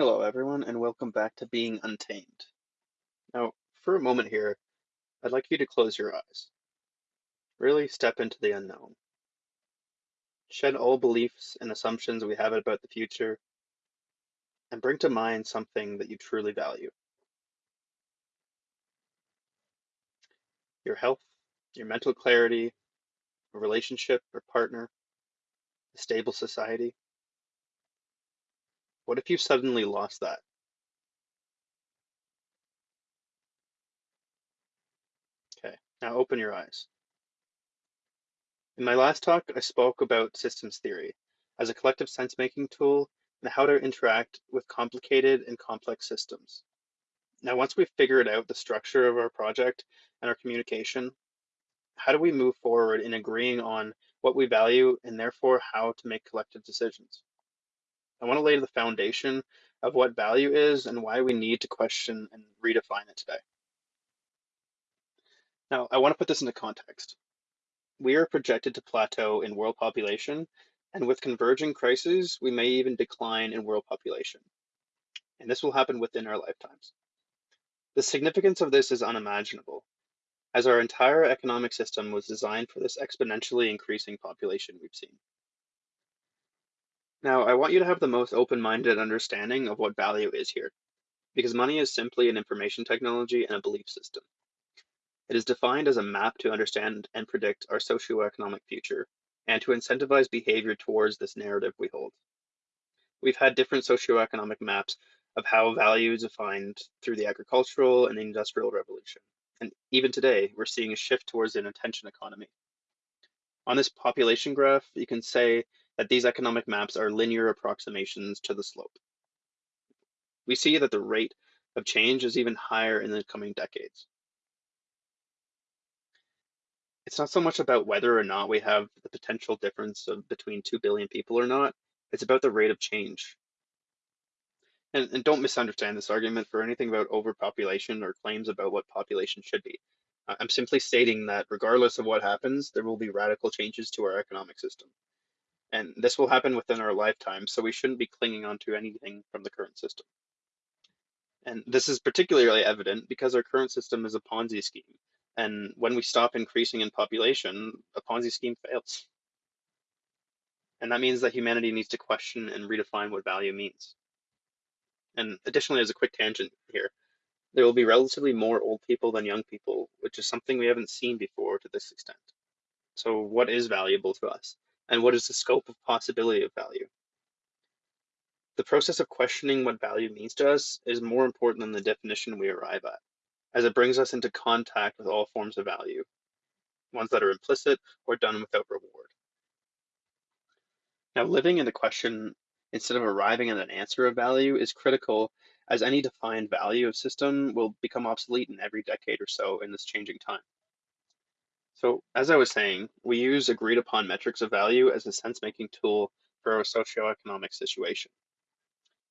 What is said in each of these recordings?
Hello, everyone, and welcome back to Being Untamed. Now, for a moment here, I'd like you to close your eyes. Really step into the unknown. Shed all beliefs and assumptions we have about the future, and bring to mind something that you truly value. Your health, your mental clarity, a relationship or partner, a stable society. What if you suddenly lost that? Okay, now open your eyes. In my last talk, I spoke about systems theory as a collective sense-making tool and how to interact with complicated and complex systems. Now, once we've figured out the structure of our project and our communication, how do we move forward in agreeing on what we value and therefore how to make collective decisions? I want to lay the foundation of what value is and why we need to question and redefine it today. Now, I want to put this into context. We are projected to plateau in world population, and with converging crises, we may even decline in world population. And this will happen within our lifetimes. The significance of this is unimaginable, as our entire economic system was designed for this exponentially increasing population we've seen. Now, I want you to have the most open-minded understanding of what value is here, because money is simply an information technology and a belief system. It is defined as a map to understand and predict our socioeconomic future, and to incentivize behavior towards this narrative we hold. We've had different socioeconomic maps of how value is defined through the agricultural and industrial revolution. And even today, we're seeing a shift towards an attention economy. On this population graph, you can say that these economic maps are linear approximations to the slope. We see that the rate of change is even higher in the coming decades. It's not so much about whether or not we have the potential difference of between 2 billion people or not, it's about the rate of change. And, and don't misunderstand this argument for anything about overpopulation or claims about what population should be. I'm simply stating that regardless of what happens, there will be radical changes to our economic system. And this will happen within our lifetime, so we shouldn't be clinging on to anything from the current system. And this is particularly evident because our current system is a Ponzi scheme. And when we stop increasing in population, a Ponzi scheme fails. And that means that humanity needs to question and redefine what value means. And additionally, as a quick tangent here, there will be relatively more old people than young people, which is something we haven't seen before to this extent. So what is valuable to us? And what is the scope of possibility of value. The process of questioning what value means to us is more important than the definition we arrive at, as it brings us into contact with all forms of value, ones that are implicit or done without reward. Now, living in the question instead of arriving at an answer of value is critical as any defined value of system will become obsolete in every decade or so in this changing time. So as I was saying, we use agreed upon metrics of value as a sense-making tool for our socioeconomic situation.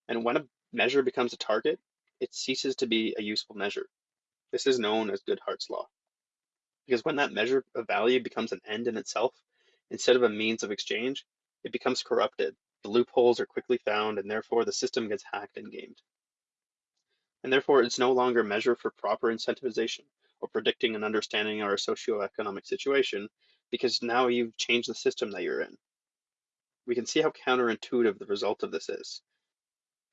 And when a measure becomes a target, it ceases to be a useful measure. This is known as Goodhart's law. Because when that measure of value becomes an end in itself, instead of a means of exchange, it becomes corrupted. The loopholes are quickly found, and therefore the system gets hacked and gamed. And therefore, it's no longer a measure for proper incentivization or predicting and understanding our socioeconomic situation because now you've changed the system that you're in. We can see how counterintuitive the result of this is,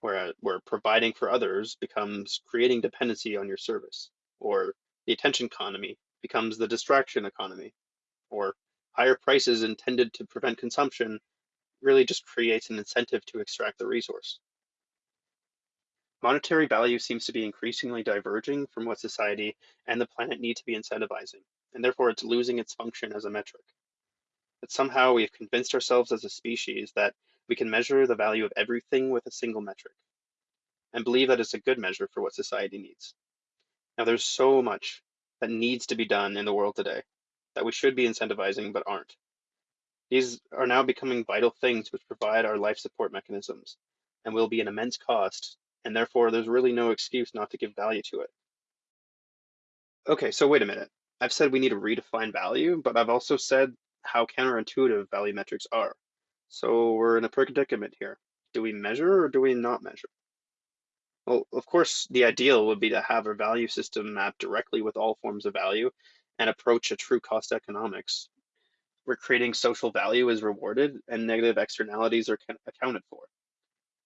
where, where providing for others becomes creating dependency on your service, or the attention economy becomes the distraction economy, or higher prices intended to prevent consumption really just creates an incentive to extract the resource. Monetary value seems to be increasingly diverging from what society and the planet need to be incentivizing, and therefore it's losing its function as a metric. That somehow we have convinced ourselves as a species that we can measure the value of everything with a single metric, and believe that it's a good measure for what society needs. Now there's so much that needs to be done in the world today that we should be incentivizing but aren't. These are now becoming vital things which provide our life support mechanisms and will be an immense cost and therefore there's really no excuse not to give value to it. Okay, so wait a minute. I've said we need to redefine value, but I've also said how counterintuitive value metrics are. So we're in a predicament here. Do we measure or do we not measure? Well, of course, the ideal would be to have a value system map directly with all forms of value and approach a true cost economics, where creating social value is rewarded and negative externalities are accounted for.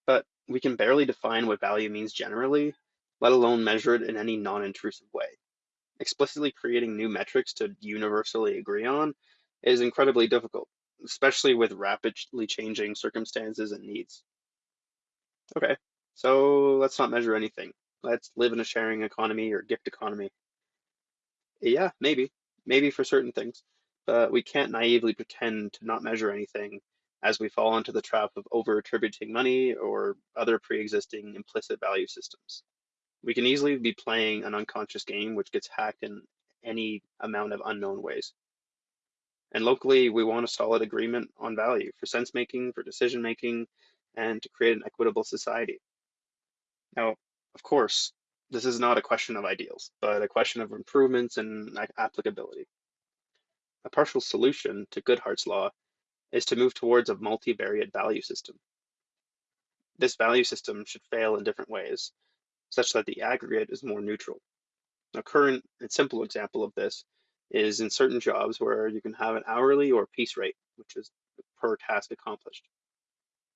But we can barely define what value means generally, let alone measure it in any non-intrusive way. Explicitly creating new metrics to universally agree on is incredibly difficult, especially with rapidly changing circumstances and needs. Okay, so let's not measure anything. Let's live in a sharing economy or gift economy. Yeah, maybe, maybe for certain things, but we can't naively pretend to not measure anything as we fall into the trap of over attributing money or other pre-existing implicit value systems. We can easily be playing an unconscious game which gets hacked in any amount of unknown ways. And locally, we want a solid agreement on value for sense making, for decision making, and to create an equitable society. Now, of course, this is not a question of ideals, but a question of improvements and applicability. A partial solution to Goodhart's law is to move towards a multivariate value system. This value system should fail in different ways, such that the aggregate is more neutral. A current and simple example of this is in certain jobs where you can have an hourly or piece rate, which is per task accomplished.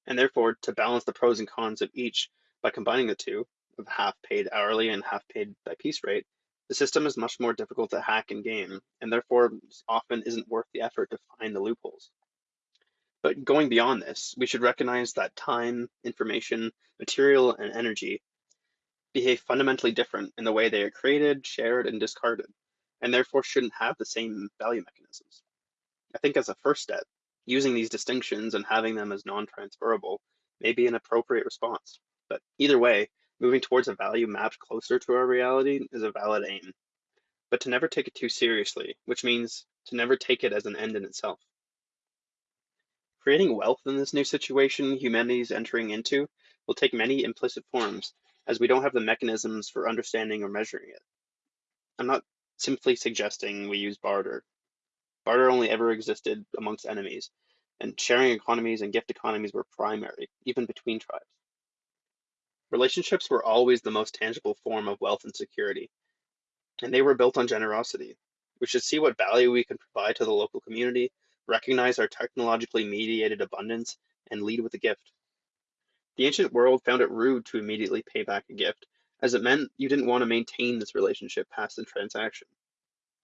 And therefore, to balance the pros and cons of each by combining the two, of half paid hourly and half paid by piece rate, the system is much more difficult to hack and game, and therefore often isn't worth the effort to find the loopholes. But going beyond this, we should recognize that time, information, material, and energy behave fundamentally different in the way they are created, shared, and discarded, and therefore shouldn't have the same value mechanisms. I think as a first step, using these distinctions and having them as non-transferable may be an appropriate response. But either way, moving towards a value mapped closer to our reality is a valid aim. But to never take it too seriously, which means to never take it as an end in itself. Creating wealth in this new situation humanity is entering into will take many implicit forms, as we don't have the mechanisms for understanding or measuring it. I'm not simply suggesting we use barter. Barter only ever existed amongst enemies, and sharing economies and gift economies were primary, even between tribes. Relationships were always the most tangible form of wealth and security, and they were built on generosity. We should see what value we can provide to the local community recognize our technologically mediated abundance, and lead with a gift. The ancient world found it rude to immediately pay back a gift, as it meant you didn't want to maintain this relationship past the transaction.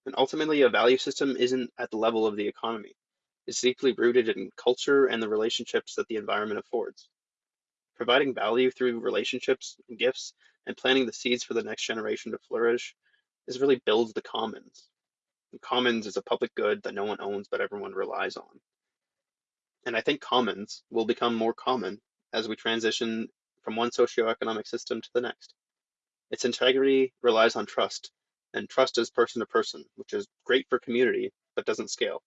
And ultimately, a value system isn't at the level of the economy. It's deeply rooted in culture and the relationships that the environment affords. Providing value through relationships and gifts and planting the seeds for the next generation to flourish is really builds the commons, commons is a public good that no one owns but everyone relies on. And I think commons will become more common as we transition from one socioeconomic system to the next. Its integrity relies on trust, and trust is person to person, which is great for community, but doesn't scale.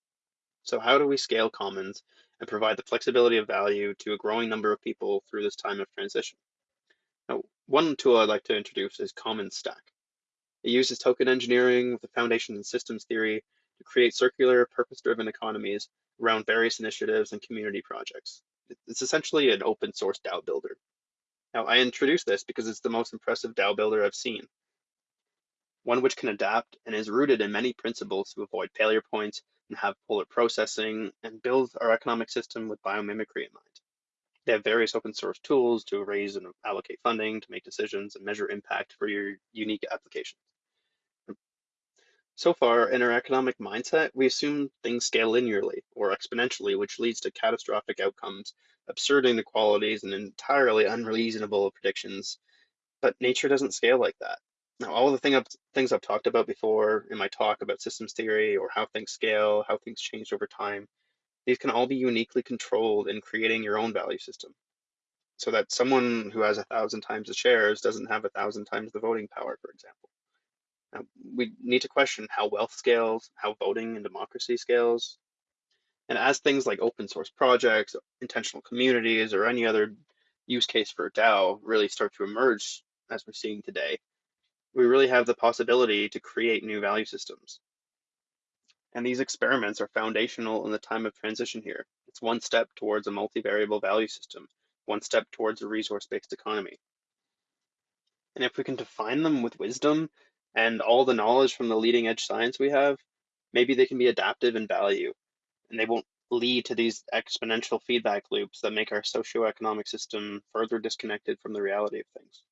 So how do we scale commons and provide the flexibility of value to a growing number of people through this time of transition? Now, one tool I'd like to introduce is Commons Stack. It uses token engineering with a foundation in systems theory to create circular, purpose-driven economies around various initiatives and community projects. It's essentially an open source DAO builder. Now, I introduce this because it's the most impressive DAO builder I've seen. One which can adapt and is rooted in many principles to avoid failure points and have polar processing and build our economic system with biomimicry in mind. They have various open source tools to raise and allocate funding, to make decisions and measure impact for your unique applications. So far, in our economic mindset, we assume things scale linearly or exponentially, which leads to catastrophic outcomes, absurd inequalities, and entirely unreasonable predictions. But nature doesn't scale like that. Now, all the thing I've, things I've talked about before in my talk about systems theory or how things scale, how things change over time, these can all be uniquely controlled in creating your own value system. So that someone who has a thousand times the shares doesn't have a thousand times the voting power, for example Uh, we need to question how wealth scales, how voting and democracy scales. And as things like open source projects, intentional communities, or any other use case for DAO really start to emerge as we're seeing today, we really have the possibility to create new value systems. And these experiments are foundational in the time of transition here. It's one step towards a multivariable value system, one step towards a resource-based economy. And if we can define them with wisdom and all the knowledge from the leading edge science we have, maybe they can be adaptive in value and they won't lead to these exponential feedback loops that make our socioeconomic system further disconnected from the reality of things.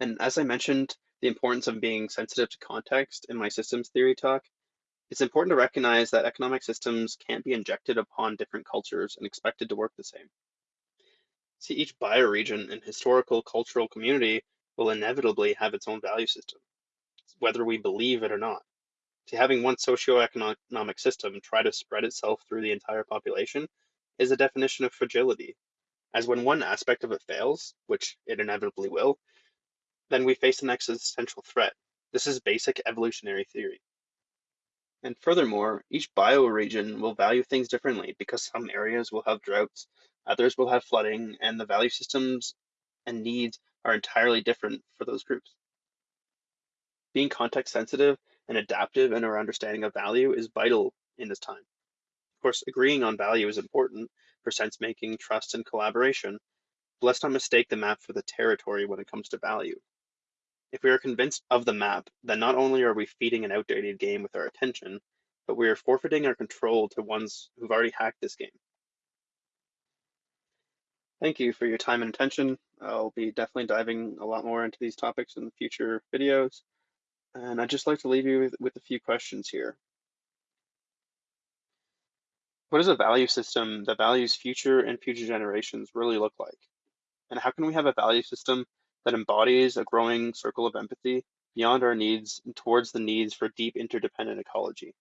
And as I mentioned, the importance of being sensitive to context in my systems theory talk, it's important to recognize that economic systems can't be injected upon different cultures and expected to work the same. See, each bioregion and historical cultural community will inevitably have its own value system, whether we believe it or not. See, having one socioeconomic system try to spread itself through the entire population is a definition of fragility, as when one aspect of it fails, which it inevitably will, then we face an existential threat. This is basic evolutionary theory. And furthermore, each bioregion will value things differently because some areas will have droughts, others will have flooding, and the value systems and needs are entirely different for those groups. Being context sensitive and adaptive in our understanding of value is vital in this time. Of course, agreeing on value is important for sense making, trust, and collaboration, but let's not mistake the map for the territory when it comes to value. If we are convinced of the map, then not only are we feeding an outdated game with our attention, but we are forfeiting our control to ones who've already hacked this game. Thank you for your time and attention. I'll be definitely diving a lot more into these topics in the future videos. And I'd just like to leave you with, with a few questions here. What does a value system that values future and future generations really look like? And how can we have a value system that embodies a growing circle of empathy beyond our needs and towards the needs for deep interdependent ecology?